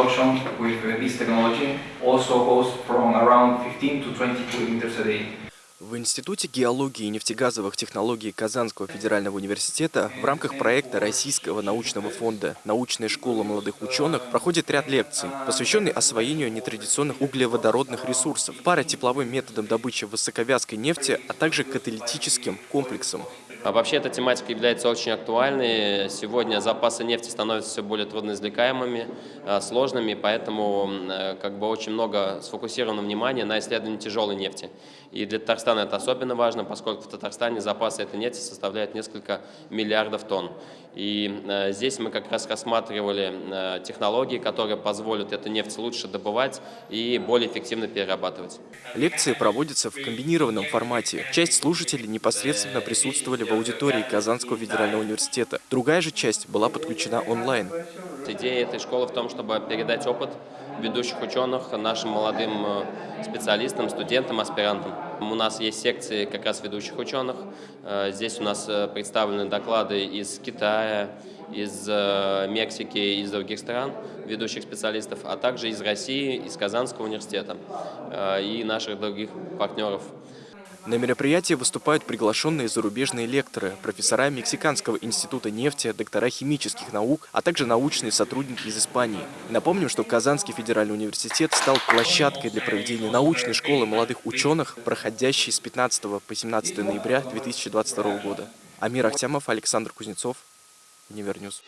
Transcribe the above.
Production with this technology also goes from around 15 to 20 kilometers a day. В Институте геологии и нефтегазовых технологий Казанского федерального университета в рамках проекта Российского научного фонда «Научная школа молодых ученых» проходит ряд лекций, посвященный освоению нетрадиционных углеводородных ресурсов, паротепловым методам добычи высоковязкой нефти, а также каталитическим комплексам. А вообще эта тематика является очень актуальной. Сегодня запасы нефти становятся все более трудноизвлекаемыми, а, сложными, поэтому э, как бы очень много сфокусировано внимание на исследовании тяжелой нефти. И для Татарстана это особенно важно, поскольку в Татарстане запасы этой нефти составляют несколько миллиардов тонн. И э, здесь мы как раз рассматривали э, технологии, которые позволят эту нефть лучше добывать и более эффективно перерабатывать. Лекции проводятся в комбинированном формате. Часть слушателей непосредственно присутствовали в аудитории Казанского федерального университета. Другая же часть была подключена онлайн. Идея этой школы в том, чтобы передать опыт ведущих ученых нашим молодым э, специалистам, студентам, аспирантам. У нас есть секции как раз ведущих ученых. Э, здесь у нас э, представлены доклады из Китая, из Мексики, из других стран, ведущих специалистов, а также из России, из Казанского университета и наших других партнеров. На мероприятии выступают приглашенные зарубежные лекторы, профессора Мексиканского института нефти, доктора химических наук, а также научные сотрудники из Испании. Напомним, что Казанский федеральный университет стал площадкой для проведения научной школы молодых ученых, проходящей с 15 по 17 ноября 2022 года. Амир Ахтямов, Александр Кузнецов, Универньюз.